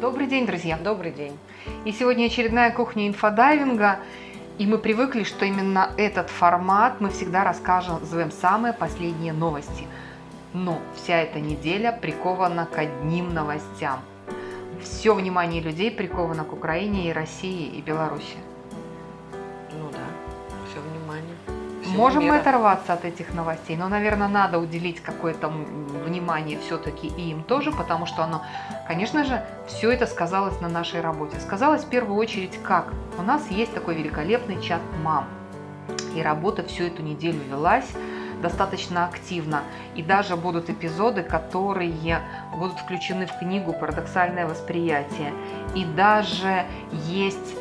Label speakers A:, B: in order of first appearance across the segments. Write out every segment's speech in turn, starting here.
A: Добрый день, друзья!
B: Добрый день!
A: И сегодня очередная кухня инфодайвинга. И мы привыкли, что именно этот формат мы всегда рассказываем самые последние новости. Но вся эта неделя прикована к одним новостям. Все внимание людей приковано к Украине и России и Беларуси.
B: Всего
A: Можем мы оторваться от этих новостей, но, наверное, надо уделить какое-то внимание все-таки и им тоже, потому что оно, конечно же, все это сказалось на нашей работе. Сказалось в первую очередь как? У нас есть такой великолепный чат мам, и работа всю эту неделю велась достаточно активно. И даже будут эпизоды, которые будут включены в книгу «Парадоксальное восприятие». И даже есть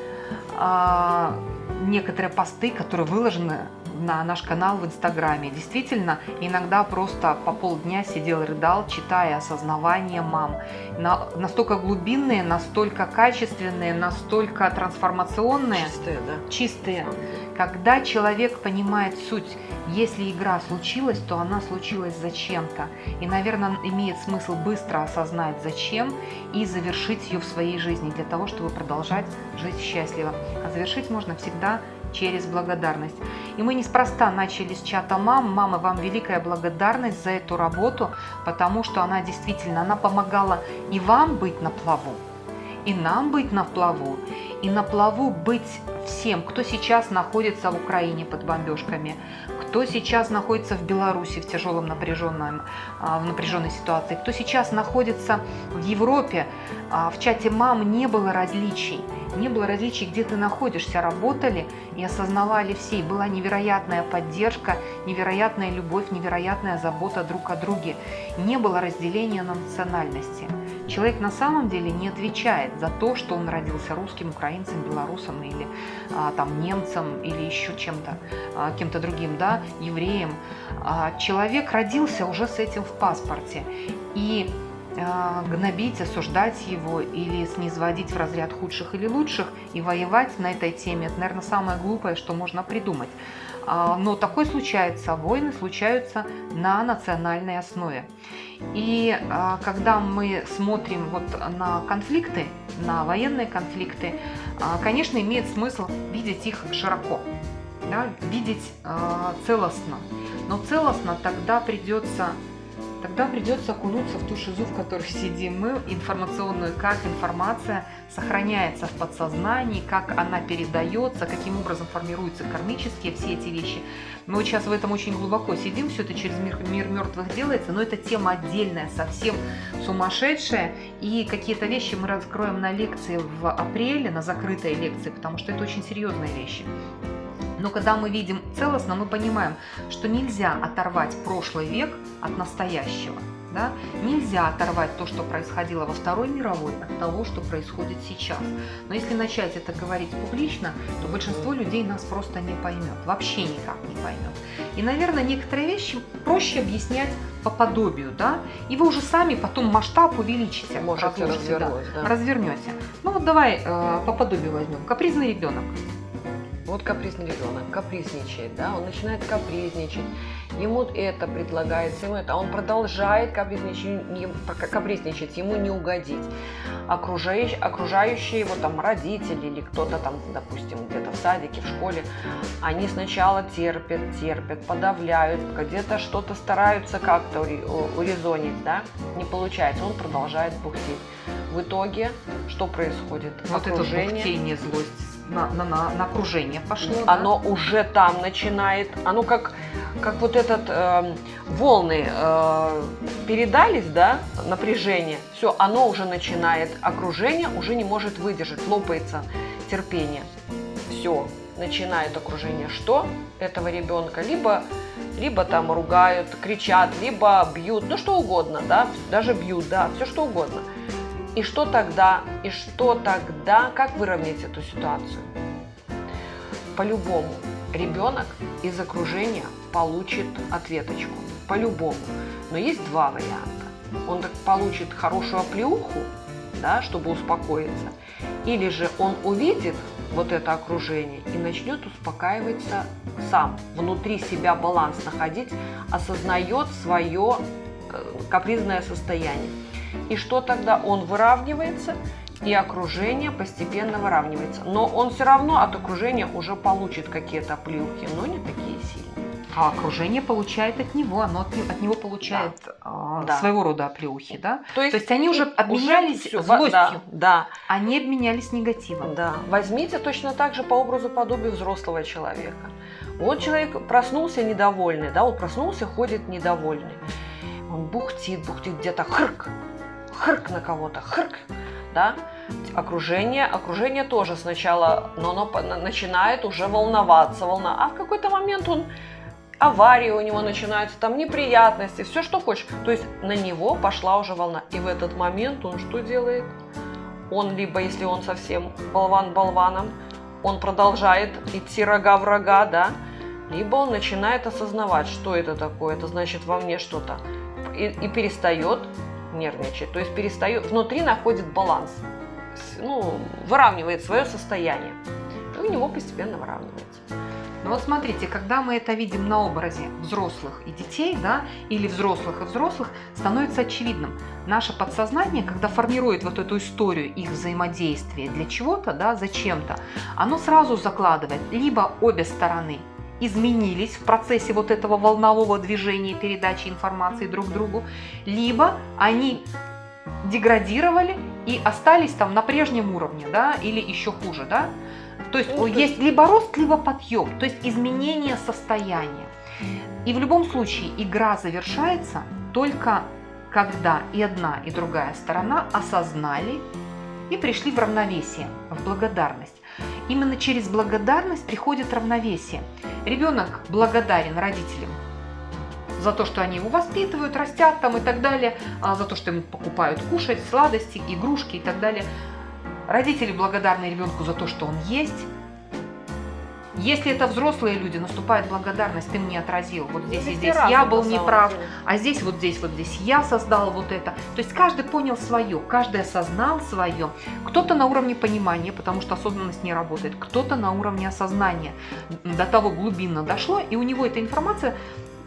A: а, некоторые посты, которые выложены на наш канал в Инстаграме. Действительно, иногда просто по полдня сидел, рыдал, читая осознавание мам. На- настолько глубинные, настолько качественные, настолько трансформационные,
B: Чистые, да.
A: чистые. Когда человек понимает суть, если игра случилась, то она случилась зачем-то. И, наверное, имеет смысл быстро осознать зачем и завершить ее в своей жизни для того, чтобы продолжать жить счастливо. А завершить можно всегда через благодарность. И мы неспроста начали с чата мам. Мама, вам великая благодарность за эту работу, потому что она действительно, она помогала и вам быть на плаву, и нам быть на плаву, и на плаву быть всем, кто сейчас находится в Украине под бомбежками, кто сейчас находится в Беларуси в тяжелом напряженном, а, в напряженной ситуации, кто сейчас находится в Европе. А, В чате мам не было различий. Не было различий, где ты находишься. Работали и осознавали все. И была невероятная поддержка, невероятная любовь, невероятная забота друг о друге. Не было разделения на национальности. Человек на самом деле не отвечает за то, что он родился русским, украинцем, белорусом или а, там немцем или еще чем-то, а, кем-то другим, да, евреем. А, человек родился уже с этим в паспорте. И гнобить, осуждать его или снизводить в разряд худших или лучших и воевать на этой теме, это, наверное, самое глупое, что можно придумать. А, Но такое случается, войны случаются на национальной основе. И а, когда мы смотрим вот на конфликты, на военные конфликты, а, конечно, имеет смысл видеть их широко, да, видеть целостно. Но целостно тогда придется тогда придется окунуться в ту шизу, в которой сидим мы, информационную, как информация сохраняется в подсознании, как она передается, каким образом формируются кармические все эти вещи. Мы вот сейчас в этом очень глубоко сидим, все это через мир, мир мертвых делается, но это тема отдельная, совсем сумасшедшая, и какие-то вещи мы раскроем на лекции в апреле, на закрытой лекции, потому что это очень серьезные вещи. Но когда мы видим целостно, мы понимаем, что нельзя оторвать прошлый век от настоящего. Да? Нельзя оторвать то, что происходило во Второй мировой, от того, что происходит сейчас. Но если начать это говорить публично, то большинство людей нас просто не поймет, вообще никак не поймет. И, наверное, некоторые вещи проще объяснять по подобию, да, и вы уже сами потом масштаб увеличите,
B: Можете
A: разложите, да,
B: развернуть, да.
A: развернете. Ну вот давай э, по подобию возьмем. Капризный ребенок.
B: Вот капризный ребенок, капризничает, да, он начинает капризничать, ему это предлагается, ему это, а он продолжает капризничать, капризничать ему не угодить. Окружающие, окружающие его там родители или кто-то там, допустим, где-то в садике, в школе, они сначала терпят, терпят, подавляют, где-то что-то стараются как-то урезонить, да, не получается, он продолжает бухтеть. В итоге что происходит?
A: Вот это бухтение, злость на, на, на, на окружение пошло. да?
B: оно уже там начинает, оно как, как вот этот эм, волны э, передались, да, напряжение, все, оно уже начинает, окружение уже не может выдержать, лопается терпение, все, начинает окружение. Что? Этого ребенка, либо либо там ругают, кричат, либо бьют, ну что угодно, да, даже бьют, да, все что угодно. И что тогда, и что тогда, как выровнять эту ситуацию? По-любому ребенок из окружения получит ответочку. По-любому. Но есть два варианта. Он так получит хорошую оплеуху, да, чтобы успокоиться. Или же он увидит вот это окружение и начнет успокаиваться сам, внутри себя баланс находить, осознает свое э, капризное состояние. И что тогда? Он выравнивается и окружение постепенно выравнивается. Но он все равно от окружения уже получит какие-то плюхи, но не такие сильные.
A: А окружение получает от него, оно от, от него получает да.
B: да.
A: своего рода оплеухи, да?
B: То есть,
A: То есть они уже обменялись
B: уже
A: злостью,
B: да, да.
A: они обменялись негативом.
B: Да. Возьмите точно так же по образу подобию взрослого человека. Вот человек проснулся недовольный, да, вот проснулся, ходит недовольный. Он бухтит, бухтит где-то, хрк, хрк на кого-то, хрк, да, окружение, окружение тоже сначала, но оно начинает уже волноваться, волна, а в какой-то момент он аварии у него начинаются, там неприятности, все, что хочешь. То есть на него пошла уже волна. И в этот момент он что делает? Он либо, если он совсем болван болваном, он продолжает идти рога в рога, да, либо он начинает осознавать, что это такое, это значит во мне что-то, и, и перестает нервничать, то есть перестает, внутри находит баланс, ну, выравнивает свое состояние, и у него постепенно выравнивается.
A: Ну вот смотрите, когда мы это видим на образе взрослых и детей, да, или взрослых и взрослых, становится очевидным. Наше подсознание, когда формирует вот эту историю их взаимодействия для чего-то, да, зачем-то, оно сразу закладывает либо обе стороны изменились в процессе вот этого волнового движения передачи информации друг другу, либо они деградировали и остались там на прежнем уровне, да, или еще хуже, да, то есть ну, есть либо рост, либо подъем, то есть изменение состояния. И в любом случае игра завершается только когда и одна, и другая сторона осознали и пришли в равновесие, в благодарность. Именно через благодарность приходит равновесие. Ребенок благодарен родителям за то, что они его воспитывают, растят там и так далее, а за то, что ему покупают кушать, сладости, игрушки и так далее. Родители благодарны ребенку за то, что он есть. Если это взрослые люди, наступает благодарность, ты мне отразил, вот здесь и здесь я был неправ, а здесь вот здесь вот здесь я создал вот это. То есть каждый понял свое, каждый осознал свое. Кто-то на уровне понимания, потому что осознанность не работает, кто-то на уровне осознания. До того глубинно дошло, и у него эта информация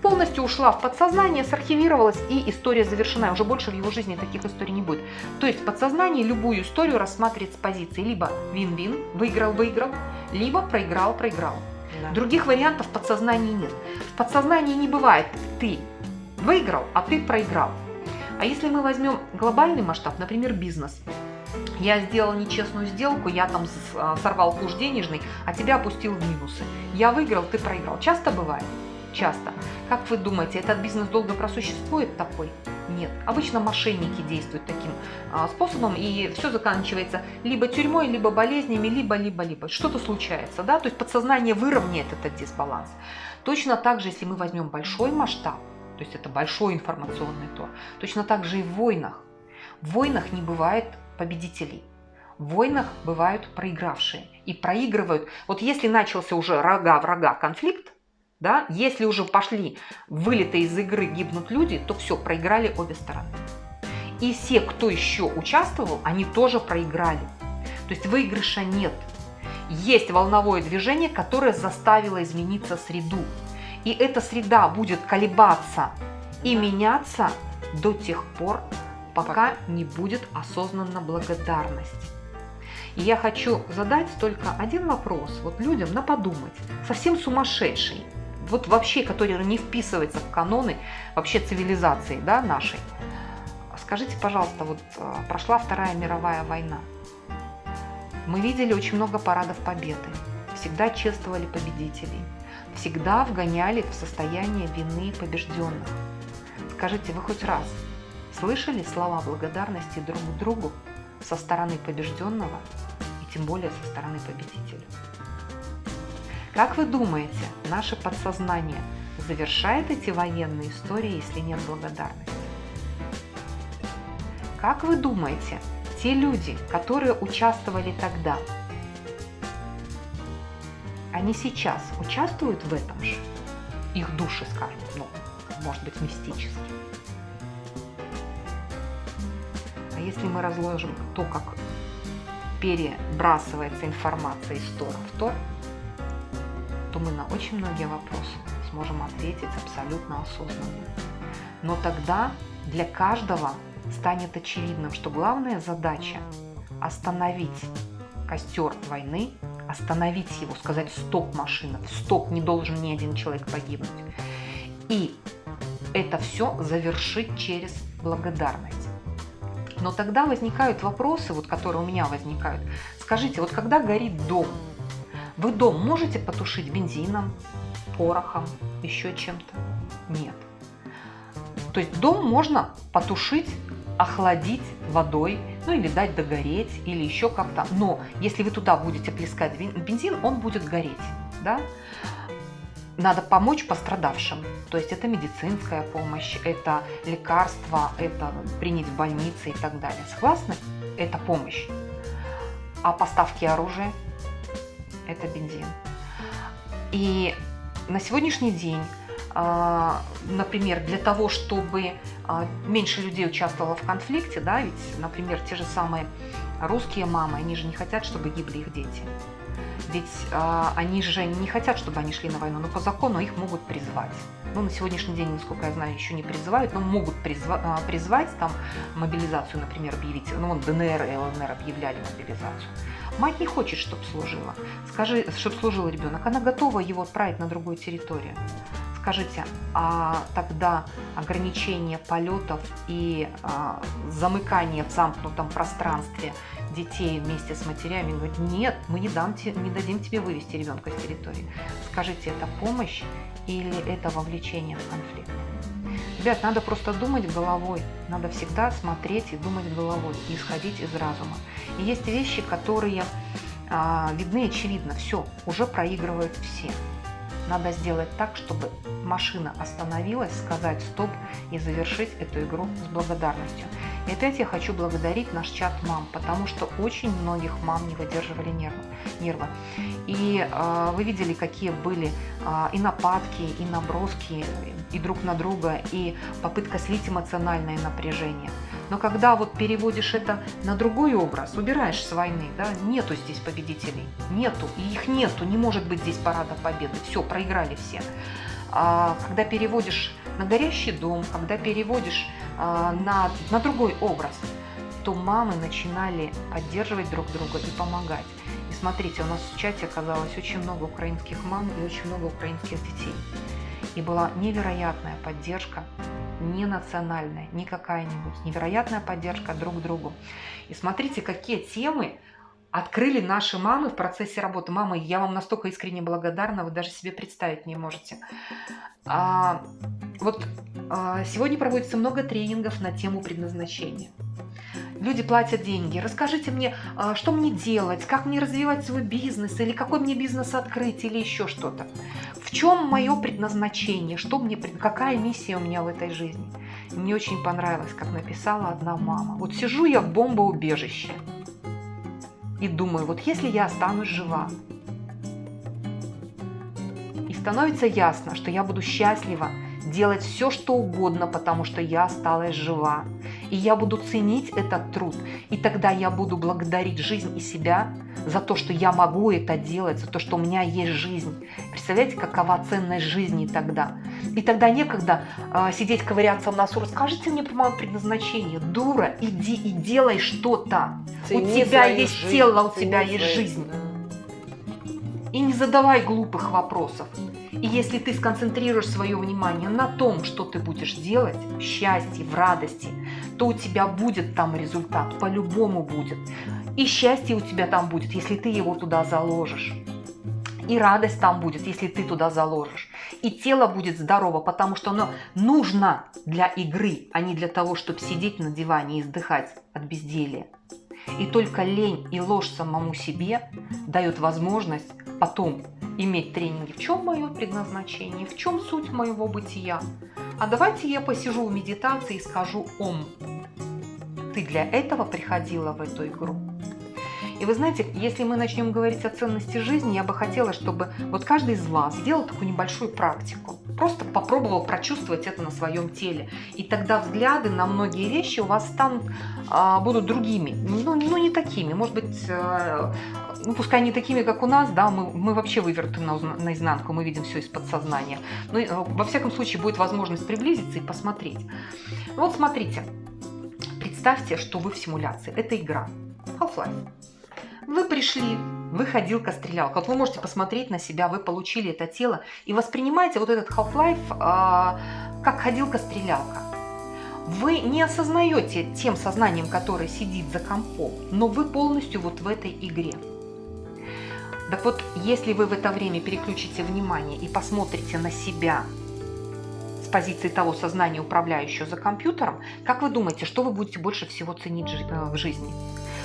A: полностью ушла в подсознание, сархивировалась и история завершена. Уже больше в его жизни таких историй не будет. То есть подсознание любую историю рассматривает с позиции либо вин-вин, выиграл-выиграл, либо проиграл-проиграл. Да. Других вариантов в подсознании нет. В подсознании не бывает ты выиграл, а ты проиграл. А если мы возьмем глобальный масштаб, например, бизнес, я сделал нечестную сделку, я там а, сорвал куш денежный, а тебя опустил в минусы. Я выиграл, ты проиграл. Часто бывает? Часто. Как вы думаете, этот бизнес долго просуществует такой? Нет. Обычно мошенники действуют таким а, способом, и все заканчивается либо тюрьмой, либо болезнями, либо, либо, либо. Что-то случается, да? То есть подсознание выровняет этот дисбаланс. Точно так же, если мы возьмем большой масштаб, то есть это большой информационный тур, точно так же и в войнах. В войнах не бывает победителей. В войнах бывают проигравшие и проигрывают. Вот если начался уже рога-врага конфликт, да? Если уже пошли вылеты из игры гибнут люди, то все, проиграли обе стороны. И все, кто еще участвовал, они тоже проиграли. То есть выигрыша нет. Есть волновое движение, которое заставило измениться среду. И эта среда будет колебаться и меняться до тех пор, пока не будет осознанна благодарность. И я хочу задать только один вопрос вот людям на подумать, совсем сумасшедший вот вообще, который не вписывается в каноны вообще цивилизации да, нашей. Скажите, пожалуйста, вот э, прошла Вторая мировая война. Мы видели очень много парадов победы. Всегда чествовали победителей. Всегда вгоняли в состояние вины побежденных. Скажите, вы хоть раз слышали слова благодарности друг другу со стороны побежденного и тем более со стороны победителя? Как вы думаете, наше подсознание завершает эти военные истории, если нет благодарности? Как вы думаете, те люди, которые участвовали тогда, они сейчас участвуют в этом же? Их души, скажем, ну, может быть, мистически. А если мы разложим то, как перебрасывается информация из Тора в Тор, то мы на очень многие вопросы сможем ответить абсолютно осознанно. Но тогда для каждого станет очевидным, что главная задача остановить костер войны, остановить его, сказать «стоп, машина», «стоп, не должен ни один человек погибнуть». И это все завершить через благодарность. Но тогда возникают вопросы, вот, которые у меня возникают. Скажите, вот когда горит дом, вы дом можете потушить бензином, порохом, еще чем-то? Нет. То есть дом можно потушить, охладить водой, ну или дать догореть, или еще как-то. Но если вы туда будете плескать бензин, он будет гореть. Да? Надо помочь пострадавшим. То есть это медицинская помощь, это лекарства, это принять в больнице и так далее. Согласны? Это помощь. А поставки оружия – это бензин. И на сегодняшний день а, например, для того, чтобы а, меньше людей участвовало в конфликте, да, ведь, например, те же самые русские мамы, они же не хотят, чтобы гибли их дети. Ведь э, они же не хотят, чтобы они шли на войну, но по закону их могут призвать. Ну, на сегодняшний день, насколько я знаю, еще не призывают, но могут призва призвать, там, мобилизацию, например, объявить. Ну, вот ДНР и ЛНР объявляли мобилизацию. Мать не хочет, чтобы служила. Скажи, чтобы служил ребенок. Она готова его отправить на другую территорию. Скажите, а тогда ограничение полетов и а, замыкание в замкнутом пространстве детей вместе с матерями говорит, нет, мы не, дам, не дадим тебе вывести ребенка с территории. Скажите, это помощь или это вовлечение в конфликт? Ребят, надо просто думать головой, надо всегда смотреть и думать головой, и исходить из разума. И есть вещи, которые а, видны очевидно, все, уже проигрывают все. Надо сделать так, чтобы машина остановилась, сказать стоп и завершить эту игру с благодарностью. И опять я хочу благодарить наш чат мам, потому что очень многих мам не выдерживали нервы. нервы. И э, вы видели, какие были э, и нападки, и наброски, и друг на друга, и попытка слить эмоциональное напряжение. Но когда вот переводишь это на другой образ, убираешь с войны, да, нету здесь победителей, нету, и их нету, не может быть здесь парада победы, все, проиграли все. А, когда переводишь на горящий дом, когда переводишь на, на другой образ, то мамы начинали поддерживать друг друга и помогать. И смотрите, у нас в чате оказалось очень много украинских мам и очень много украинских детей. И была невероятная поддержка, не национальная, не какая-нибудь, невероятная поддержка друг другу. И смотрите, какие темы открыли наши мамы в процессе работы. Мамы, я вам настолько искренне благодарна, вы даже себе представить не можете. А, вот а, сегодня проводится много тренингов на тему предназначения. Люди платят деньги. Расскажите мне, а, что мне делать, как мне развивать свой бизнес, или какой мне бизнес открыть, или еще что-то. В чем мое предназначение, что мне, какая миссия у меня в этой жизни. мне очень понравилось, как написала одна мама. Вот сижу я в бомбоубежище и думаю, вот если я останусь жива, и становится ясно, что я буду счастлива делать все, что угодно, потому что я осталась жива. И я буду ценить этот труд. И тогда я буду благодарить жизнь и себя за то, что я могу это делать, за то, что у меня есть жизнь. Представляете, какова ценность жизни тогда? И тогда некогда э, сидеть ковыряться в носу. Расскажите мне про мое предназначение. Дура, иди и делай что-то. У тебя есть жизнь, тело, у тебя есть жизнь. И не задавай глупых вопросов. И если ты сконцентрируешь свое внимание на том, что ты будешь делать, в счастье, в радости, то у тебя будет там результат, по-любому будет. И счастье у тебя там будет, если ты его туда заложишь. И радость там будет, если ты туда заложишь. И тело будет здорово, потому что оно нужно для игры, а не для того, чтобы сидеть на диване и издыхать от безделия. И только лень и ложь самому себе дают возможность потом иметь тренинги. В чем мое предназначение? В чем суть моего бытия? А давайте я посижу в медитации и скажу «Ом». Ты для этого приходила в эту игру? И вы знаете, если мы начнем говорить о ценности жизни, я бы хотела, чтобы вот каждый из вас сделал такую небольшую практику. Просто попробовал прочувствовать это на своем теле. И тогда взгляды на многие вещи у вас станут, а, будут другими. Ну, ну, не такими. Может быть, а, ну, пускай не такими, как у нас, да, мы, мы вообще выверты на, наизнанку, мы видим все из подсознания. Но, э, во всяком случае, будет возможность приблизиться и посмотреть. Вот смотрите, представьте, что вы в симуляции. Это игра. Half-Life. Вы пришли, вы ходилка-стрелялка. Вот вы можете посмотреть на себя, вы получили это тело и воспринимаете вот этот Half-Life э, как ходилка-стрелялка. Вы не осознаете тем сознанием, которое сидит за компом, но вы полностью вот в этой игре. Так вот, если вы в это время переключите внимание и посмотрите на себя с позиции того сознания, управляющего за компьютером, как вы думаете, что вы будете больше всего ценить э, в жизни?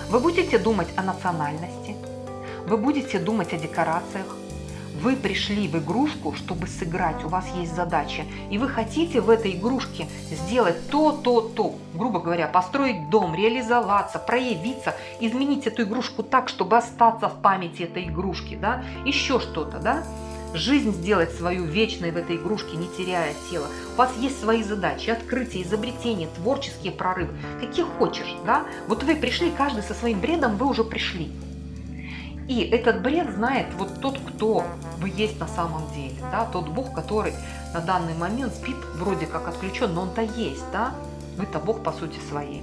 A: Вы будете думать о национальности, вы будете думать о декорациях, вы пришли в игрушку, чтобы сыграть, у вас есть задача, и вы хотите в этой игрушке сделать то, то, то, грубо говоря, построить дом, реализоваться, проявиться, изменить эту игрушку так, чтобы остаться в памяти этой игрушки, да, еще что-то, да, жизнь сделать свою вечной в этой игрушке, не теряя тело. У вас есть свои задачи, открытия, изобретения, творческие прорывы, какие хочешь, да. Вот вы пришли, каждый со своим бредом, вы уже пришли. И этот бред знает вот тот, кто вы есть на самом деле, да, тот Бог, который на данный момент спит, вроде как отключен, но он-то есть, да, вы-то Бог по сути своей.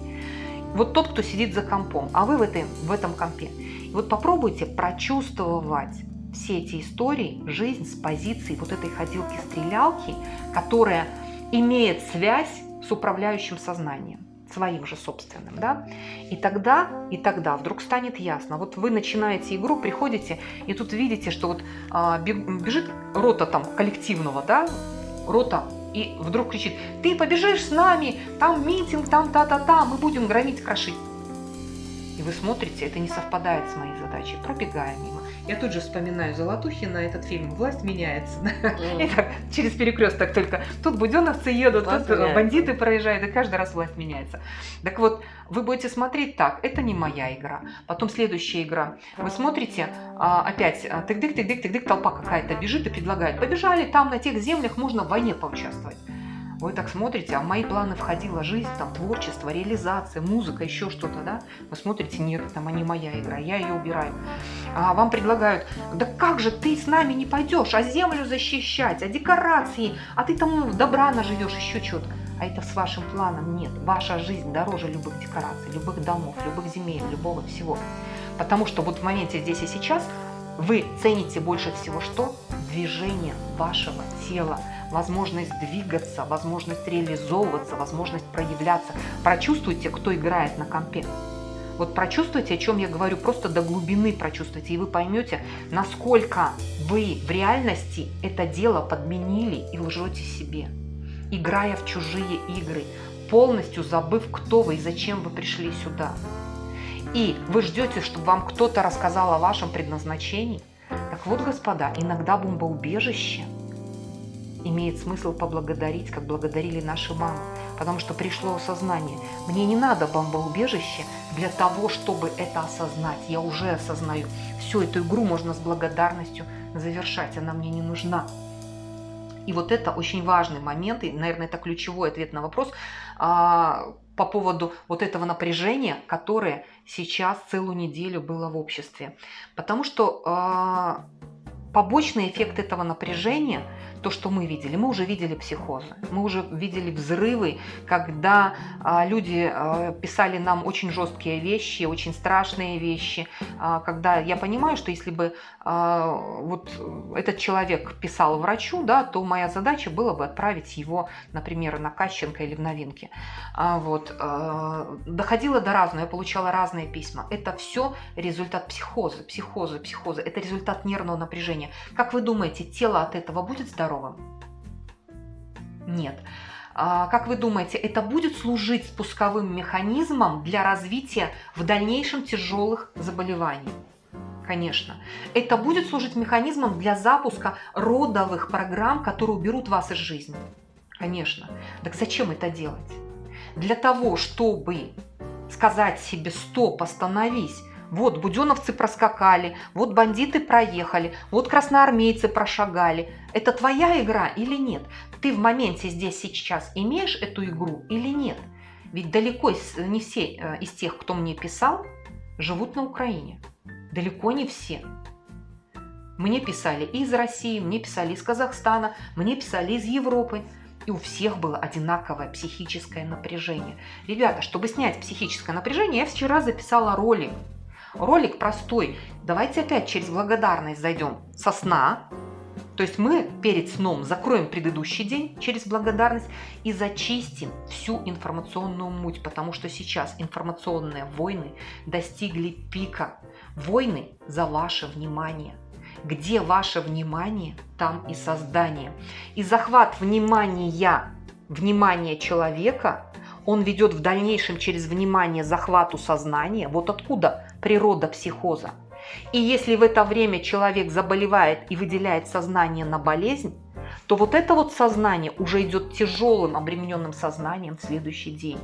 A: Вот тот, кто сидит за компом, а вы в, этой, в этом компе. И вот попробуйте прочувствовать все эти истории, жизнь с позиции вот этой ходилки-стрелялки, которая имеет связь с управляющим сознанием своим же собственным, да, и тогда, и тогда вдруг станет ясно. Вот вы начинаете игру, приходите, и тут видите, что вот а, бежит рота там коллективного, да, рота, и вдруг кричит, ты побежишь с нами, там митинг, там та-та-та, мы будем громить, крошить. И вы смотрите, это не совпадает с моей задачей, пробегая мимо. Я тут же вспоминаю Золотухина, этот фильм «Власть меняется». Mm. И так, через перекресток только. Тут буденовцы едут, власть тут меняется. бандиты проезжают, и каждый раз власть меняется. Так вот, вы будете смотреть так, это не моя игра. Потом следующая игра. Вы смотрите, а, опять, а, тык-дык, тык-дык, тык-дык, толпа какая-то бежит и предлагает. Побежали, там на тех землях можно в войне поучаствовать. Вы так смотрите, а в мои планы входила жизнь, там, творчество, реализация, музыка, еще что-то, да? Вы смотрите, нет, там, а не моя игра, я ее убираю. А вам предлагают, да как же ты с нами не пойдешь, а землю защищать, а декорации, а ты там добра наживешь, еще что-то. А это с вашим планом нет. Ваша жизнь дороже любых декораций, любых домов, любых земель, любого всего. Потому что вот в моменте здесь и сейчас вы цените больше всего что? Движение вашего тела возможность двигаться, возможность реализовываться, возможность проявляться. Прочувствуйте, кто играет на компе. Вот прочувствуйте, о чем я говорю, просто до глубины прочувствуйте, и вы поймете, насколько вы в реальности это дело подменили и лжете себе, играя в чужие игры, полностью забыв, кто вы и зачем вы пришли сюда. И вы ждете, чтобы вам кто-то рассказал о вашем предназначении. Так вот, господа, иногда бомбоубежище – имеет смысл поблагодарить, как благодарили наши мамы, потому что пришло осознание. Мне не надо бомбоубежище для того, чтобы это осознать. Я уже осознаю. Всю эту игру можно с благодарностью завершать, она мне не нужна. И вот это очень важный момент, и, наверное, это ключевой ответ на вопрос а, по поводу вот этого напряжения, которое сейчас целую неделю было в обществе. Потому что а, побочный эффект этого напряжения – то, что мы видели. Мы уже видели психозы, мы уже видели взрывы, когда а, люди а, писали нам очень жесткие вещи, очень страшные вещи, а, когда я понимаю, что если бы а, вот этот человек писал врачу, да, то моя задача была бы отправить его, например, на Кащенко или в новинки. А, вот, а, доходило до разного, я получала разные письма. Это все результат психоза, психоза, психоза. Это результат нервного напряжения. Как вы думаете, тело от этого будет здоровым? Нет. А, как вы думаете, это будет служить спусковым механизмом для развития в дальнейшем тяжелых заболеваний? Конечно. Это будет служить механизмом для запуска родовых программ, которые уберут вас из жизни? Конечно. Так зачем это делать? Для того, чтобы сказать себе «стоп, остановись», вот буденовцы проскакали, вот бандиты проехали, вот красноармейцы прошагали. Это твоя игра или нет? Ты в моменте здесь сейчас имеешь эту игру или нет? Ведь далеко не все э, из тех, кто мне писал, живут на Украине. Далеко не все. Мне писали из России, мне писали из Казахстана, мне писали из Европы. И у всех было одинаковое психическое напряжение. Ребята, чтобы снять психическое напряжение, я вчера записала ролик Ролик простой. Давайте опять через благодарность зайдем со сна. То есть мы перед сном закроем предыдущий день через благодарность и зачистим всю информационную муть, потому что сейчас информационные войны достигли пика. Войны за ваше внимание. Где ваше внимание, там и создание. И захват внимания, внимания человека, он ведет в дальнейшем через внимание захвату сознания. Вот откуда природа психоза. И если в это время человек заболевает и выделяет сознание на болезнь, то вот это вот сознание уже идет тяжелым, обремененным сознанием в следующий день.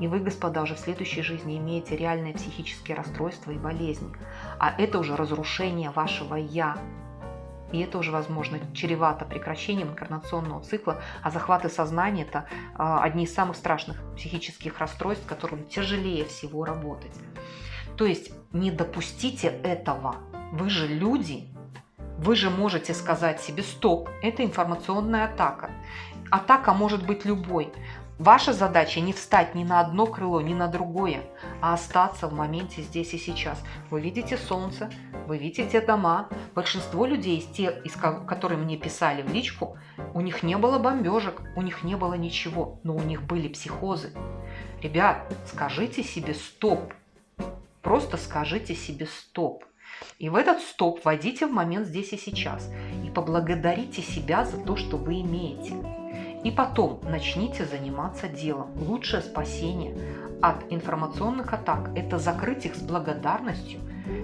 A: И вы, господа, уже в следующей жизни имеете реальные психические расстройства и болезни. А это уже разрушение вашего «я». И это уже, возможно, чревато прекращением инкарнационного цикла, а захваты сознания – это а, одни из самых страшных психических расстройств, которым тяжелее всего работать. То есть не допустите этого. Вы же люди, вы же можете сказать себе «стоп, это информационная атака». Атака может быть любой. Ваша задача не встать ни на одно крыло, ни на другое, а остаться в моменте здесь и сейчас. Вы видите солнце, вы видите дома. Большинство людей, из тех, из которые мне писали в личку, у них не было бомбежек, у них не было ничего, но у них были психозы. Ребят, скажите себе «стоп», Просто скажите себе «стоп». И в этот стоп войдите в момент здесь и сейчас. И поблагодарите себя за то, что вы имеете. И потом начните заниматься делом. Лучшее спасение от информационных атак – это закрыть их с благодарностью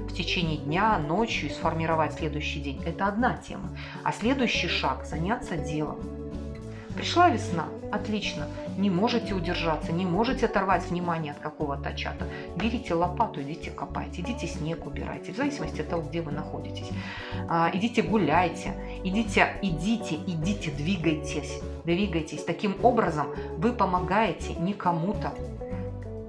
A: в течение дня, ночью и сформировать следующий день. Это одна тема. А следующий шаг – заняться делом. Пришла весна, отлично, не можете удержаться, не можете оторвать внимание от какого-то чата. Берите лопату, идите копайте, идите снег убирайте, в зависимости от того, где вы находитесь. А, идите гуляйте, идите, идите, идите, двигайтесь, двигайтесь. Таким образом вы помогаете не кому-то,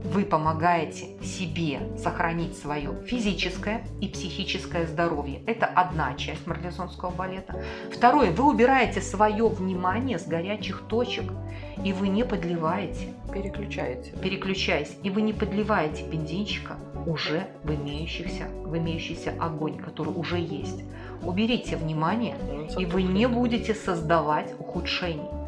A: вы помогаете себе сохранить свое физическое и психическое здоровье. Это одна часть марлезонского балета. Второе, вы убираете свое внимание с горячих точек, и вы не подливаете.
B: Переключаете.
A: Переключаясь. И вы не подливаете бензинчика уже в, имеющихся, в имеющийся огонь, который уже есть. Уберите внимание, ну, и вы не будете создавать ухудшений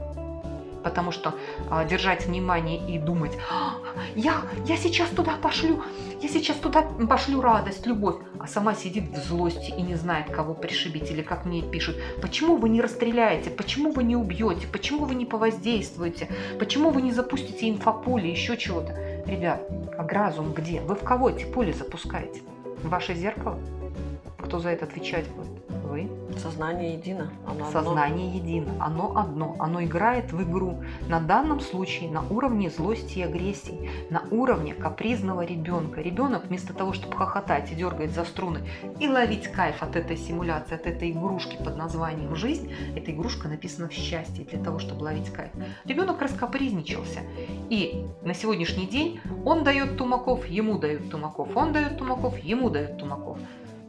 A: потому что а, держать внимание и думать, «А, я, я сейчас туда пошлю, я сейчас туда пошлю радость, любовь, а сама сидит в злости и не знает, кого пришибить, или как мне пишут, почему вы не расстреляете, почему вы не убьете, почему вы не повоздействуете, почему вы не запустите инфополе, еще чего-то. Ребят, а разум где? Вы в кого эти поле запускаете? В ваше зеркало? Кто за это отвечать будет?
B: Сознание едино.
A: Оно Сознание одно. едино. Оно одно. Оно играет в игру. На данном случае на уровне злости и агрессии. На уровне капризного ребенка. Ребенок вместо того, чтобы хохотать и дергать за струны и ловить кайф от этой симуляции, от этой игрушки под названием «Жизнь», эта игрушка написана в счастье для того, чтобы ловить кайф. Ребенок раскапризничался. И на сегодняшний день он дает тумаков, ему дают тумаков. Он дает тумаков, ему дают тумаков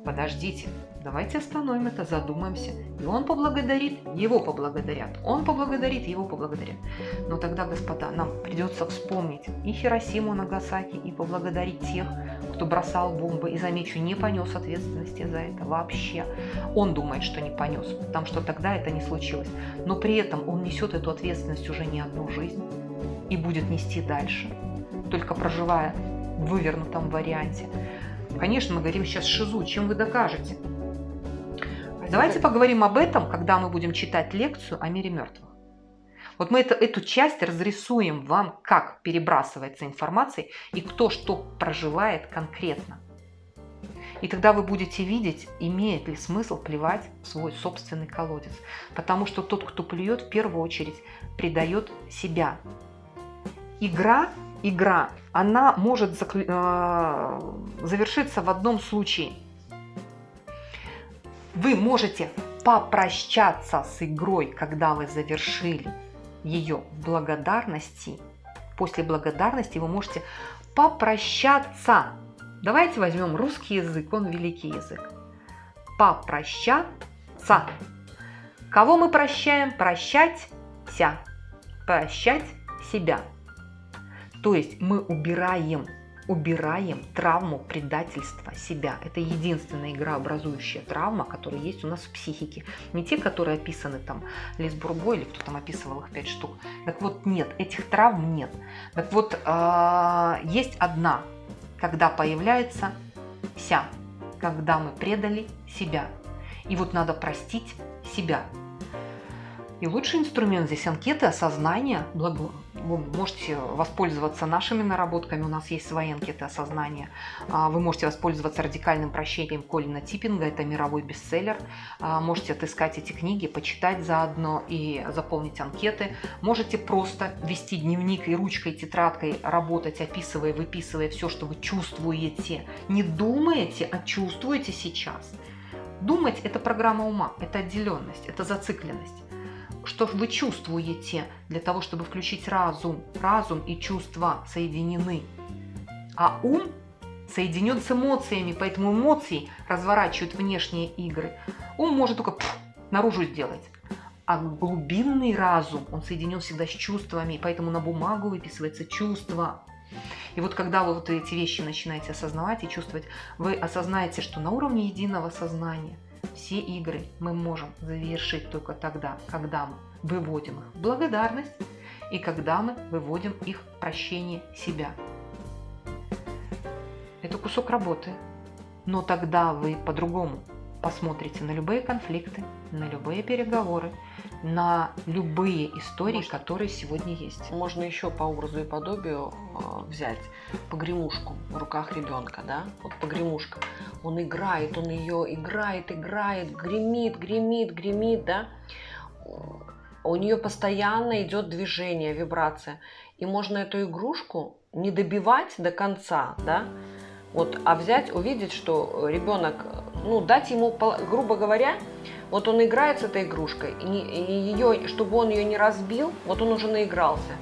A: подождите, давайте остановим это, задумаемся. И он поблагодарит, его поблагодарят. Он поблагодарит, его поблагодарят. Но тогда, господа, нам придется вспомнить и Хиросиму, Нагасаки, и поблагодарить тех, кто бросал бомбы, и, замечу, не понес ответственности за это вообще. Он думает, что не понес, потому что тогда это не случилось. Но при этом он несет эту ответственность уже не одну жизнь и будет нести дальше, только проживая в вывернутом варианте. Конечно, мы говорим сейчас шизу. Чем вы докажете? Давайте поговорим об этом, когда мы будем читать лекцию о мире мертвых. Вот мы это, эту часть разрисуем вам, как перебрасывается информация и кто что проживает конкретно. И тогда вы будете видеть, имеет ли смысл плевать в свой собственный колодец. Потому что тот, кто плюет, в первую очередь предает себя. Игра игра, она может э, завершиться в одном случае. Вы можете попрощаться с игрой, когда вы завершили ее в благодарности. После благодарности вы можете попрощаться. Давайте возьмем русский язык, он великий язык. Попрощаться. Кого мы прощаем? Прощать ся. Прощать себя. То есть мы убираем убираем травму предательства себя. Это единственная игрообразующая травма, которая есть у нас в психике. Не те, которые описаны там Лис Бурбо или кто там описывал их пять штук. Так вот, нет, этих травм нет. Так вот, а, есть одна, когда появляется вся, когда мы предали себя. И вот надо простить себя. И лучший инструмент здесь анкеты осознания, благо вы можете воспользоваться нашими наработками, у нас есть свои анкеты осознания. А, вы можете воспользоваться радикальным прощением Колина Типпинга, это мировой бестселлер. А, можете отыскать эти книги, почитать заодно и заполнить анкеты. Можете просто вести дневник и ручкой, и тетрадкой работать, описывая, выписывая все, что вы чувствуете. Не думаете, а чувствуете сейчас. Думать – это программа ума, это отделенность, это зацикленность что вы чувствуете для того, чтобы включить разум. Разум и чувства соединены. А ум соединен с эмоциями, поэтому эмоции разворачивают внешние игры. Ум может только пфф, наружу сделать. А глубинный разум, он соединен всегда с чувствами, поэтому на бумагу выписывается чувство. И вот когда вы вот эти вещи начинаете осознавать и чувствовать, вы осознаете, что на уровне единого сознания все игры мы можем завершить только тогда, когда мы выводим их в благодарность и когда мы выводим их в прощение себя. Это кусок работы, но тогда вы по-другому посмотрите на любые конфликты, на любые переговоры, на любые истории, Может, которые сегодня есть.
B: Можно еще по образу и подобию э, взять погремушку в руках ребенка, да, вот погремушка. Он играет, он ее играет, играет, гремит, гремит, гремит, да. У нее постоянно идет движение, вибрация. И можно эту игрушку не добивать до конца, да, вот, а взять, увидеть, что ребенок, ну, дать ему, грубо говоря, вот он играет с этой игрушкой, и, ее, чтобы он ее не разбил, вот он уже наигрался,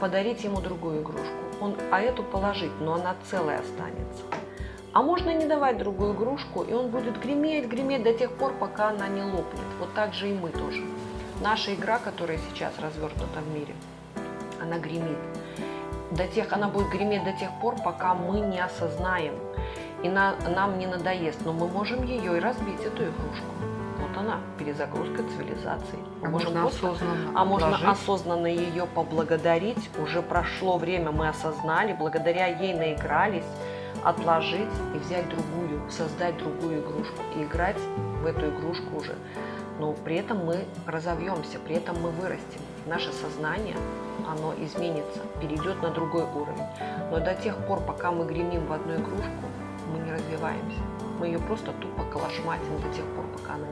B: подарить ему другую игрушку, он, а эту положить, но она целая останется. А можно не давать другую игрушку, и он будет греметь, греметь до тех пор, пока она не лопнет. Вот так же и мы тоже. Наша игра, которая сейчас развернута в мире, она гремит до тех, она будет греметь до тех пор, пока мы не осознаем и на, нам не надоест. Но мы можем ее и разбить, эту игрушку. Вот она, перезагрузка цивилизации.
A: А можем можно просто, осознанно
B: А можно вложить. осознанно ее поблагодарить. Уже прошло время, мы осознали, благодаря ей наигрались, отложить и взять другую, создать другую игрушку и играть в эту игрушку уже. Но при этом мы разовьемся, при этом мы вырастем. Наше сознание оно изменится, перейдет на другой уровень. Но до тех пор, пока мы гремим в одну игрушку, мы не развиваемся. Мы ее просто тупо калашматим до тех пор, пока она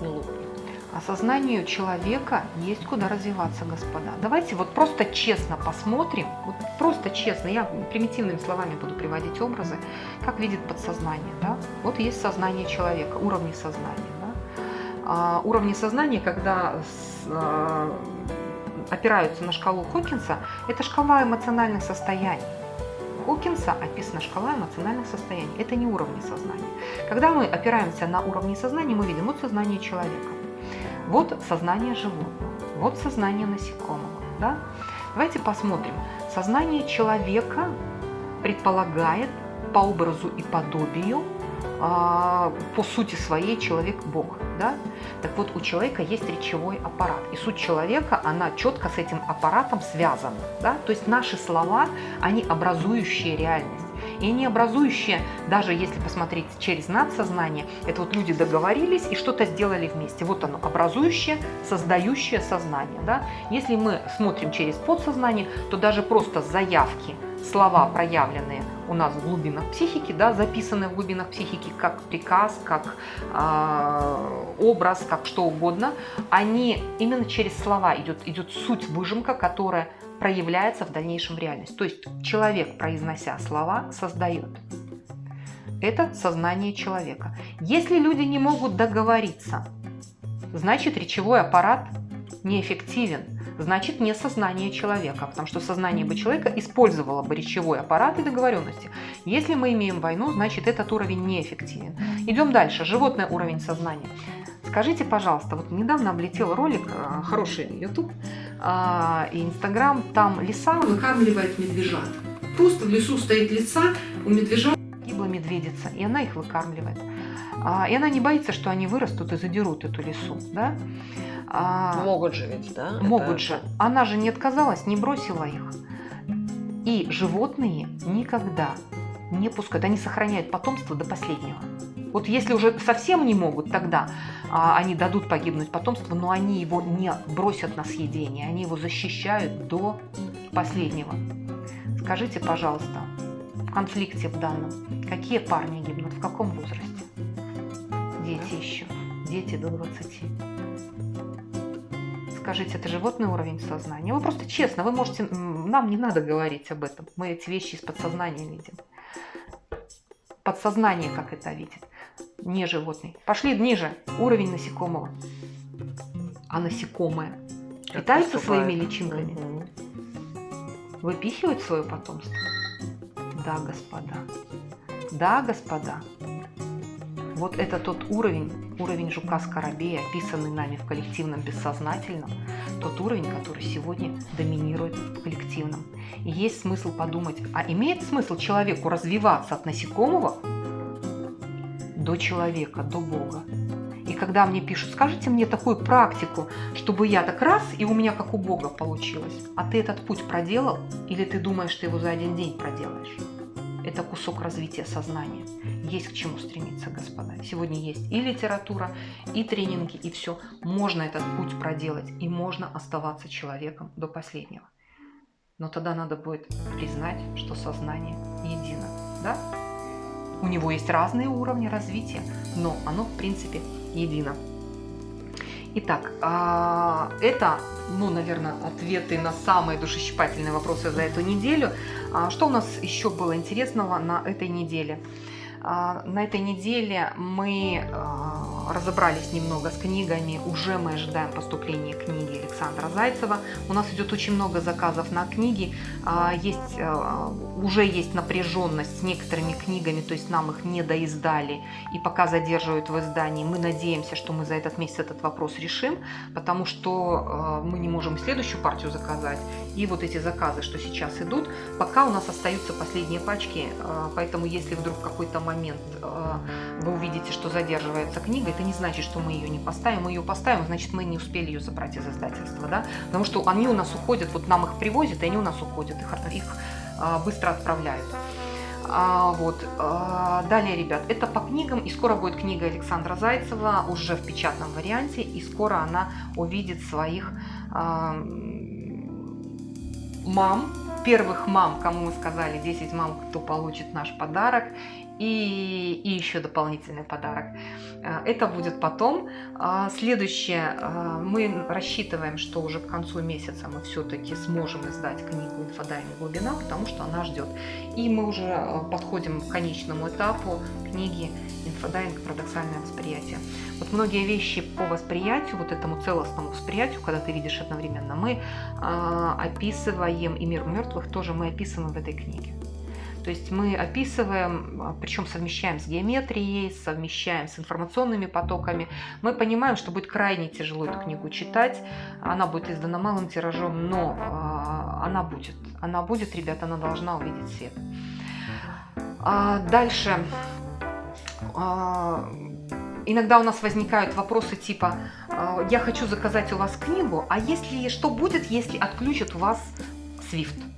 B: не, не лопнет.
A: Осознанию человека есть куда развиваться, господа. Давайте вот просто честно посмотрим, вот просто честно, я примитивными словами буду приводить образы, как видит подсознание. Да? Вот есть сознание человека, уровни сознания. Да? А, уровни сознания, когда с, а, опираются на шкалу Хокинса, это шкала эмоциональных состояний. Хокинса описана шкала эмоциональных состояний. Это не уровни сознания. Когда мы опираемся на уровни сознания, мы видим вот сознание человека, вот сознание животного, вот сознание насекомого. Да? Давайте посмотрим. Сознание человека предполагает по образу и подобию а, по сути своей человек Бог. Да? Так вот, у человека есть речевой аппарат. И суть человека, она четко с этим аппаратом связана. Да? То есть наши слова, они образующие реальность. И они образующие, даже если посмотреть через надсознание, это вот люди договорились и что-то сделали вместе. Вот оно, образующее, создающее сознание. Да? Если мы смотрим через подсознание, то даже просто заявки – слова, проявленные у нас в глубинах психики, да, записанные в глубинах психики как приказ, как э, образ, как что угодно, они именно через слова идет, идет суть выжимка, которая проявляется в дальнейшем в реальность. То есть человек, произнося слова, создает. Это сознание человека. Если люди не могут договориться, значит речевой аппарат неэффективен значит не сознание человека, потому что сознание бы человека использовало бы речевой аппарат и договоренности. Если мы имеем войну, значит этот уровень неэффективен. Идем дальше. Животный уровень сознания. Скажите, пожалуйста, вот недавно облетел ролик, э, хороший YouTube э, и Instagram, там лиса выкармливает медвежат.
C: просто в лесу стоит лица, у медвежат
A: Гибла медведица, и она их выкармливает. А, и она не боится, что они вырастут и задерут эту лесу, да? А,
B: Могут же ведь, да?
A: могут
B: Это-
A: же. Она же не отказалась, не бросила их. И животные никогда не пускают, они сохраняют потомство до последнего. Вот если уже совсем не могут, тогда а, они дадут погибнуть потомству, но они его не бросят на съедение, они его защищают до последнего. Скажите, пожалуйста, в конфликте в данном, какие парни гибнут, в каком возрасте? Дети еще, дети до 20. Скажите, это животный уровень сознания? Вы просто честно, вы можете, нам не надо говорить об этом, мы эти вещи из подсознания видим. Подсознание как это видит, не животный. Пошли ниже, уровень насекомого. А насекомое
B: Как
A: питаются
B: поступает.
A: своими личинками?
B: Мгм.
A: выпихивать свое потомство? Да, господа. Да, господа. Вот это тот уровень, уровень жука-скоробея, описанный нами в коллективном бессознательном, тот уровень, который сегодня доминирует в коллективном. И есть смысл подумать, а имеет смысл человеку развиваться от насекомого до человека, до Бога? И когда мне пишут, скажите мне такую практику, чтобы я так раз, и у меня как у Бога получилось. А ты этот путь проделал, или ты думаешь, ты его за один день проделаешь? Это кусок развития сознания. Есть к чему стремиться, господа. Сегодня есть и литература, и тренинги, и все. Можно этот путь проделать, и можно оставаться человеком до последнего. Но тогда надо будет признать, что сознание едино. Да? У него есть разные уровни развития, но оно, в принципе, едино. Итак, а, это, ну, наверное, ответы на самые душещипательные вопросы за эту неделю. А, Что у нас еще было интересного на этой неделе? А, На этой неделе мы разобрались немного с книгами. Уже мы ожидаем поступления книги Александра Зайцева. У нас идет очень много заказов на книги. А, Есть, а, уже есть напряженность с некоторыми книгами, то есть нам их не доиздали и пока задерживают в издании. Мы надеемся, что мы за этот месяц этот вопрос решим, потому что э, мы не можем следующую партию заказать. И вот эти заказы, что сейчас идут, пока у нас остаются последние пачки, э, поэтому если вдруг какой-то момент э, вы увидите, что задерживается книга, это не значит, что мы ее не поставим. Мы ее поставим, значит, мы не успели ее забрать из издательства, да? Потому что они у нас уходят, вот нам их привозят, и они у нас уходят, их, их э, быстро отправляют. А, вот. а, далее, ребят, это по книгам, и скоро будет книга Александра Зайцева уже в печатном варианте, и скоро она увидит своих а, мам, первых мам, кому мы сказали 10 мам, кто получит наш подарок, и, и еще дополнительный подарок. А, Это будет потом. А, Следующее, а, мы рассчитываем, что уже к концу месяца мы все-таки сможем издать книгу «Инфодайинг глубина», потому что она ждет. И мы уже а, подходим к конечному этапу книги «Инфодайвинг. Парадоксальное восприятие». Вот многие вещи по восприятию, вот этому целостному восприятию, когда ты видишь одновременно, мы а, описываем, и мир мертвых тоже мы описываем в этой книге. То есть мы описываем, причем совмещаем с геометрией, совмещаем с информационными потоками. Мы понимаем, что будет крайне тяжело эту книгу читать. Она будет издана малым тиражом, но а, она будет. Она будет, ребята, она должна увидеть свет. А, дальше. А, Иногда у нас возникают вопросы типа а, «Я хочу заказать у вас книгу, а если что будет, если отключат у вас Swift?»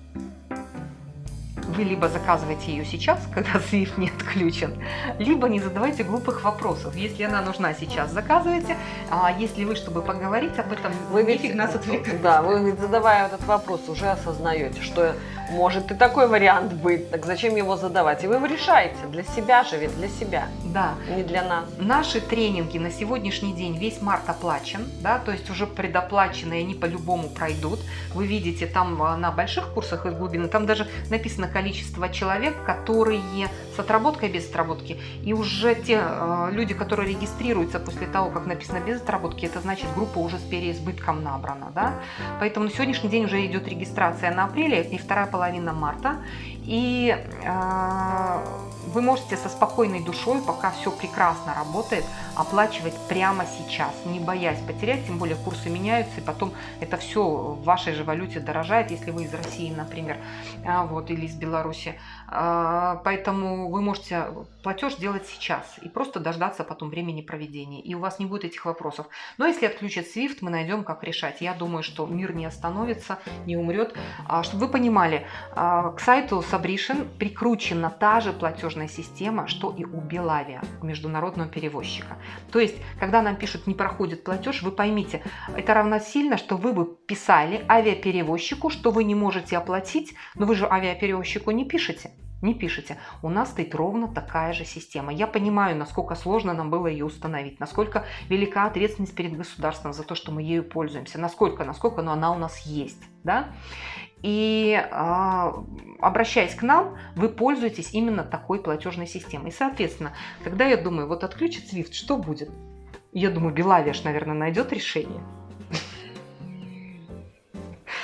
A: Вы либо заказываете ее сейчас, когда Swift не отключен, либо не задавайте глупых вопросов. Если она нужна сейчас, заказывайте. А если вы, чтобы поговорить об этом,
B: Вы ведь,
A: нас отвлекать.
B: да, вы ведь задавая этот вопрос, уже осознаете, что может и такой вариант быть, так зачем его задавать? И вы его решаете, для себя же ведь, для себя,
A: Да.
B: не для нас.
A: Наши тренинги на сегодняшний день весь март оплачен, да, то есть уже предоплаченные они по-любому пройдут. Вы видите там а, на больших курсах из глубины, там даже написано количество человек, которые с отработкой, без отработки. И уже те э, люди, которые регистрируются после того, как написано без отработки, это значит группа уже с переизбытком набрана, да. Поэтому на сегодняшний день уже идет регистрация на апреле и вторая половина марта. И э, вы можете со спокойной душой, пока все прекрасно работает, оплачивать прямо сейчас, не боясь потерять, тем более курсы меняются, и потом это все в вашей же валюте дорожает, если вы из России, например, а, вот, или из Беларуси. А, поэтому вы можете платеж делать сейчас и просто дождаться потом времени проведения, и у вас не будет этих вопросов. Но если отключат SWIFT, мы найдем, как решать. Я думаю, что мир не остановится, не умрет. Чтобы вы понимали, к сайту Subration прикручена та же платежная система, что и у Белавия, международного перевозчика. То есть, когда нам пишут «не проходит платеж», вы поймите, это равносильно, что вы бы писали авиаперевозчику, что вы не можете оплатить, но вы же авиаперевозчику не пишете. Не пишите. У нас стоит ровно такая же система. Я понимаю, насколько сложно нам было ее установить, насколько велика ответственность перед государством за то, что мы ею пользуемся, насколько, насколько но она у нас есть. Да? И э, обращаясь к нам, вы пользуетесь именно такой платежной системой. И, соответственно, когда я думаю, вот отключит SWIFT, что будет? Я думаю, Белавиаш, наверное, найдет решение.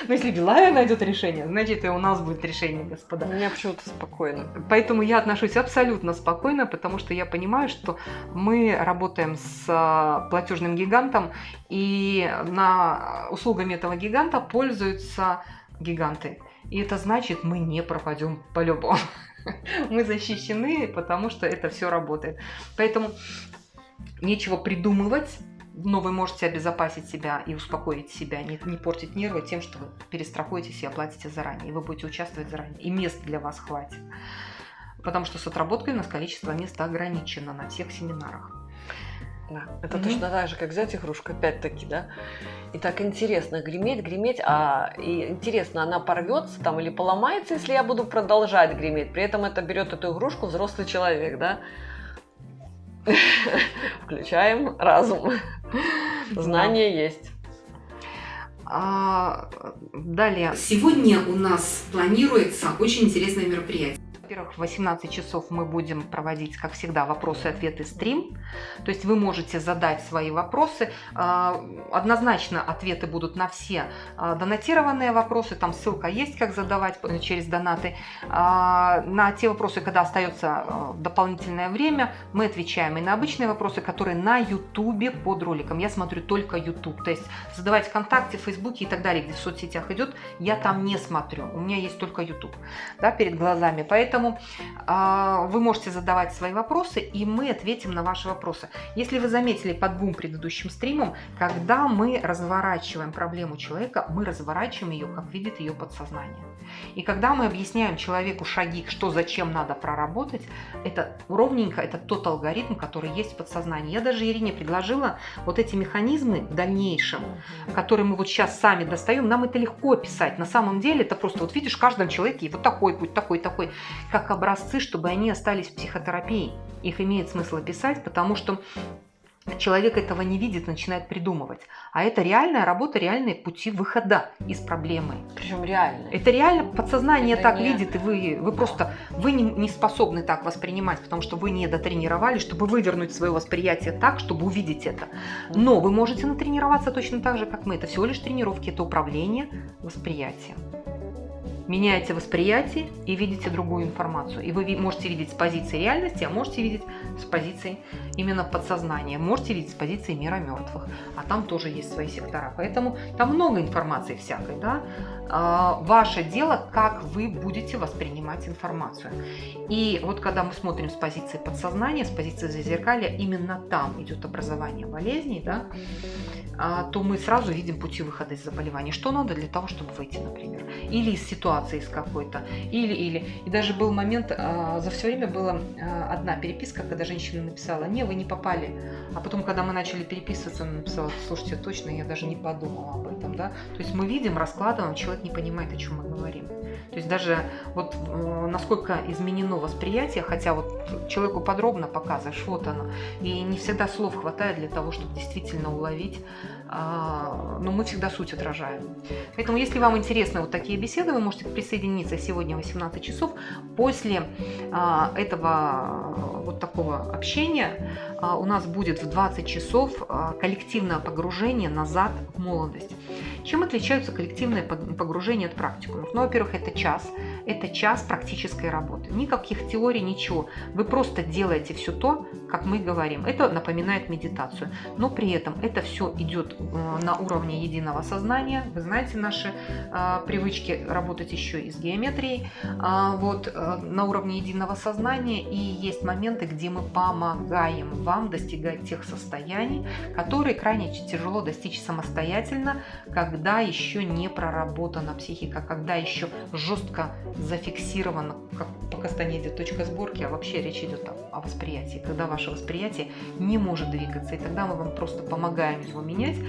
A: Но если Белавия найдет решение, значит и у нас будет решение, господа.
B: У меня почему-то спокойно.
A: Поэтому я отношусь абсолютно спокойно, потому что я понимаю, что мы работаем с а, платежным гигантом, и на услугами этого гиганта пользуются гиганты. И это значит, мы не пропадем по-любому. Мы защищены, потому что это все работает. Поэтому нечего придумывать, но вы можете обезопасить себя и успокоить себя, не, не портить нервы тем, что вы перестрахуетесь и оплатите заранее, и вы будете участвовать заранее, и мест для вас хватит. Потому что с отработкой у нас количество мест ограничено на всех семинарах.
B: Да, это mm-hmm. точно так же, как взять игрушку, опять-таки, да. И так интересно, греметь, греметь, а и интересно, она порвется там или поломается, если я буду продолжать греметь. При этом это берет эту игрушку взрослый человек, да. Включаем разум. Знание есть.
A: А, далее.
C: Сегодня у нас планируется очень интересное мероприятие.
A: Во-первых, в 18 часов мы будем проводить, как всегда, вопросы-ответы стрим. То есть вы можете задать свои вопросы. А, однозначно ответы будут на все а, донатированные вопросы. Там ссылка есть, как задавать через донаты. А, на те вопросы, когда остается дополнительное время, мы отвечаем и на обычные вопросы, которые на YouTube под роликом. Я смотрю только YouTube. То есть задавать ВКонтакте, Фейсбуке и так далее, где в соцсетях идет, я там не смотрю. У меня есть только YouTube да, перед глазами. Поэтому Поэтому э, вы можете задавать свои вопросы, и мы ответим на ваши вопросы. Если вы заметили под двум предыдущим стримам, когда мы разворачиваем проблему человека, мы разворачиваем ее, как видит ее подсознание. И когда мы объясняем человеку шаги, что зачем надо проработать, это ровненько, это тот алгоритм, который есть в подсознании. Я даже Ирине предложила вот эти механизмы в дальнейшем, которые мы вот сейчас сами достаем, нам это легко описать. На самом деле это просто, вот видишь, в каждом человеке вот такой путь, такой, такой как образцы, чтобы они остались в психотерапии. Их имеет смысл описать, потому что человек этого не видит, начинает придумывать. А это реальная работа, реальные пути выхода из проблемы.
B: Причем реально.
A: Это реально подсознание это так не... видит, и вы, вы просто вы не, не способны так воспринимать, потому что вы не дотренировали, чтобы вывернуть свое восприятие так, чтобы увидеть это. Но вы можете натренироваться точно так же, как мы. Это всего лишь тренировки, это управление восприятием меняете восприятие и видите другую информацию. И вы можете видеть с позиции реальности, а можете видеть с позиции именно подсознания. Можете видеть с позиции мира мертвых. А там тоже есть свои сектора. Поэтому там много информации всякой. Да? А, ваше дело, как вы будете воспринимать информацию. И вот когда мы смотрим с позиции подсознания, с позиции зазеркалья, именно там идет образование болезней, да, а, то мы сразу видим пути выхода из заболевания. Что надо для того, чтобы выйти, например. Или из ситуации из какой-то. Или, или. И даже был момент, а, за все время была одна переписка, когда женщина написала, не, вы не попали. А потом, когда мы начали переписываться, она написала, слушайте, точно, я даже не подумала об этом. Да? То есть мы видим, раскладываем, человек не понимает, о чем мы говорим. То есть даже вот э, насколько изменено восприятие, хотя вот человеку подробно показываешь, вот оно, и не всегда слов хватает для того, чтобы действительно уловить, а, но мы всегда суть отражаем. Поэтому, если вам интересны вот такие беседы, вы можете присоединиться сегодня в 18 часов. После а, этого вот такого общения а, у нас будет в 20 часов коллективное погружение назад в молодость. Чем отличаются коллективные погружения от практикумов? Ну, во-первых, это час, это час практической работы. Никаких теорий, ничего. Вы просто делаете все то, как мы говорим. Это напоминает медитацию. Но при этом это все идет на уровне единого сознания. Вы знаете наши э, привычки работать еще и с геометрией. Э, вот э, на уровне единого сознания. И есть моменты, где мы помогаем вам достигать тех состояний, которые крайне тяжело достичь самостоятельно, когда еще не проработана психика, когда еще жестко зафиксирована, как по Кастанеде, точка сборки, а вообще речь идет о, о восприятии, когда ваше восприятие не может двигаться, и тогда мы вам просто помогаем его менять а,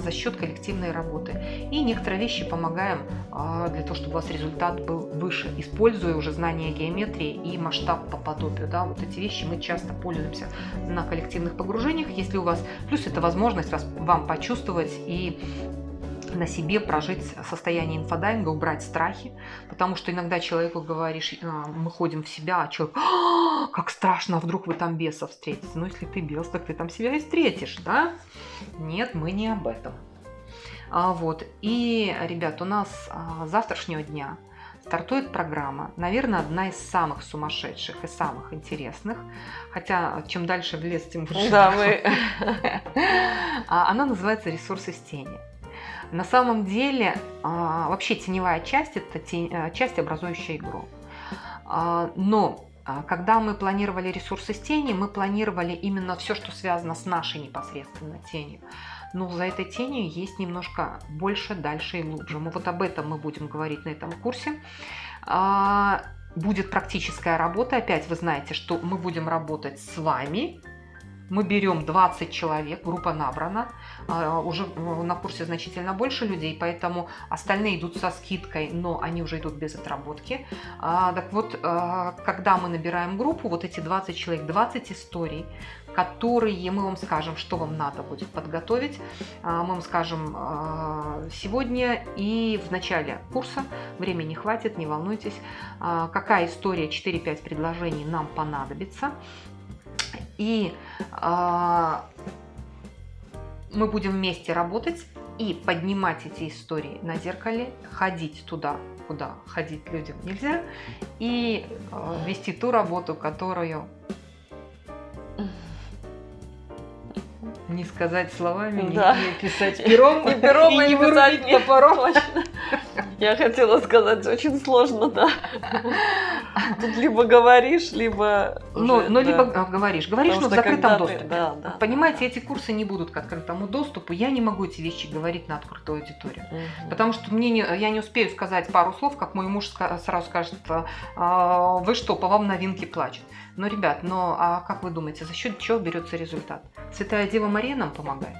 A: за счет коллективной работы. И некоторые вещи помогаем а, для того, чтобы у вас результат был выше, используя уже знания геометрии и масштаб по подобию. Да, вот эти вещи мы часто пользуемся на коллективных погружениях, если у вас, плюс это возможность вас, вам почувствовать и на себе прожить состояние инфодайинга, убрать страхи, потому что иногда человеку говоришь, «А, мы ходим в себя, а человек, а, как страшно, а вдруг вы там беса встретите. Ну, если ты бес, так ты там себя и встретишь, да? Нет, мы не об этом. А, вот. И, ребят, у нас а, завтрашнего дня стартует программа, наверное, одна из самых сумасшедших и самых интересных, хотя чем дальше в лес, тем больше.
B: Да, мы...
A: Она называется «Ресурсы с тени». На самом деле, а, вообще теневая часть – это тень, э, часть, образующая игру. А, но а, когда мы планировали ресурсы с тени, мы планировали именно все, что связано с нашей непосредственно тенью. Но за этой тенью есть немножко больше, дальше и глубже. Мы вот об этом мы будем говорить на этом курсе. Будет практическая работа. Опять вы знаете, что мы будем работать с вами, мы берем 20 человек, группа набрана, а, уже э, на курсе значительно больше людей, поэтому остальные идут со скидкой, но они уже идут без отработки. А, так вот, а, когда мы набираем группу, вот эти 20 человек, 20 историй, которые мы вам скажем, что вам надо будет подготовить. Мы вам скажем сегодня и в начале курса. Времени хватит, не волнуйтесь. Какая история, 4-5 предложений нам понадобится. И э, мы будем вместе работать и поднимать эти истории на зеркале, ходить туда, куда ходить людям нельзя, и э, вести ту работу, которую не сказать словами, да. не, не писать пером,
B: не пером и,
A: и
B: не
A: вырубить топором.
B: Я хотела сказать, очень сложно, да. Тут либо говоришь, либо...
A: Ну, ну да. либо говоришь. Говоришь, Потому но в закрытом доступе.
B: Да, да,
A: Понимаете, эти курсы не будут к открытому доступу. Я не могу эти вещи говорить на открытую аудиторию. Угу. Потому что мне не, я не успею сказать пару слов, как мой муж сразу скажет, «А, вы что, по вам новинки плачут. Но, ребят, но а как вы думаете, за счет чего берется результат? Святая Дева Мария нам помогает?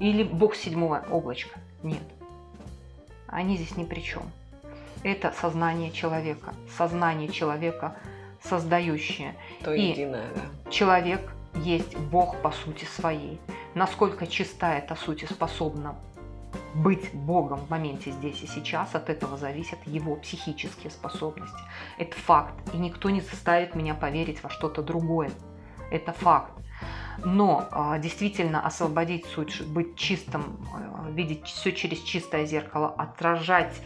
A: Или Бог седьмого облачка? Нет. Они здесь ни при чем. Это сознание человека. Сознание человека создающее.
B: То
A: и
B: единое, да.
A: человек есть Бог по сути своей. Насколько чиста эта суть и способна быть Богом в моменте здесь и сейчас, от этого зависят его психические способности. Это факт, и никто не заставит меня поверить во что-то другое. Это факт. Но а, действительно освободить суть, быть чистым, а, видеть все через чистое зеркало, отражать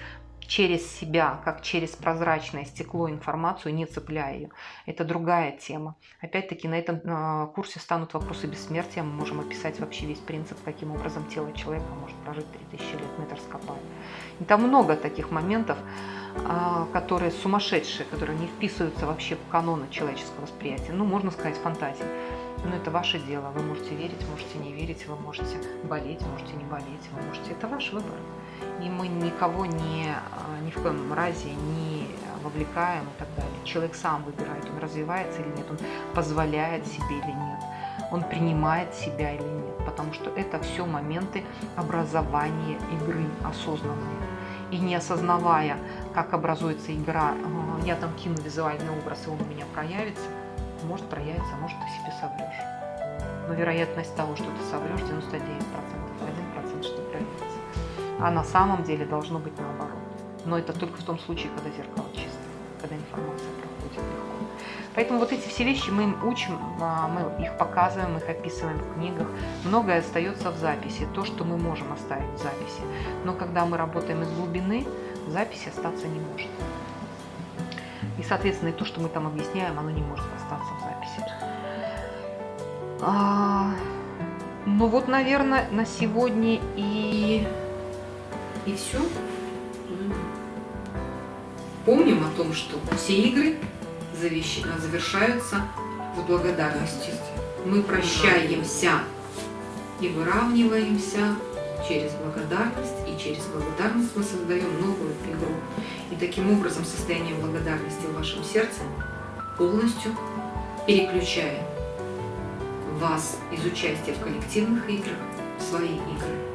A: через себя, как через прозрачное стекло информацию, не цепляя ее. Это другая тема. Опять-таки на этом э, курсе станут вопросы бессмертия. Мы можем описать вообще весь принцип, каким образом тело человека может прожить 3000 лет. Мы это раскопаем. И там много таких моментов, э, которые сумасшедшие, которые не вписываются вообще в каноны человеческого восприятия. Ну, можно сказать, фантазии. Но это ваше дело. Вы можете верить, можете не верить, вы можете болеть, можете не болеть, вы можете. Это ваш выбор и мы никого не, а, ни в коем разе не вовлекаем и так далее. Человек сам выбирает, он развивается или нет, он позволяет себе или нет, он принимает себя или нет, потому что это все моменты образования игры осознанные. И не осознавая, как образуется игра, «А, я там кину визуальный образ, и он у меня проявится, может проявиться, может ты себе соврешь. Но вероятность того, что ты соврешь, 99%, 1% что проявится а на самом деле должно быть наоборот. Но это только в том случае, когда зеркало чисто, когда информация проходит легко. Поэтому вот эти все вещи мы им учим, а, мы их показываем, их описываем в книгах. Многое остается в записи, то, что мы можем оставить в записи. Но когда мы работаем из глубины, записи остаться не может.
D: И, соответственно, и то, что мы там объясняем, оно не может остаться в записи. А, ну вот, наверное, на сегодня и...
A: И все. Помним о том, что все игры завершаются с благодарностью. Мы прощаемся и выравниваемся через благодарность, и через благодарность мы создаем новую игру. И таким образом состояние благодарности в вашем сердце полностью переключает вас из участия в коллективных играх в свои игры.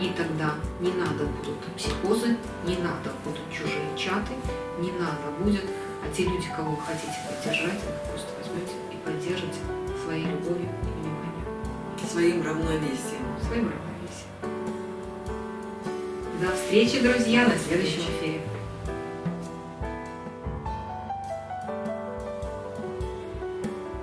A: И тогда не надо будут психозы, не надо будут чужие чаты, не надо будет, а те люди, кого вы хотите поддержать, вы просто возьмете и поддержите своей любовью и вниманием,
B: Своим равновесием.
A: своим равновесием. До встречи, друзья, на следующем эфире.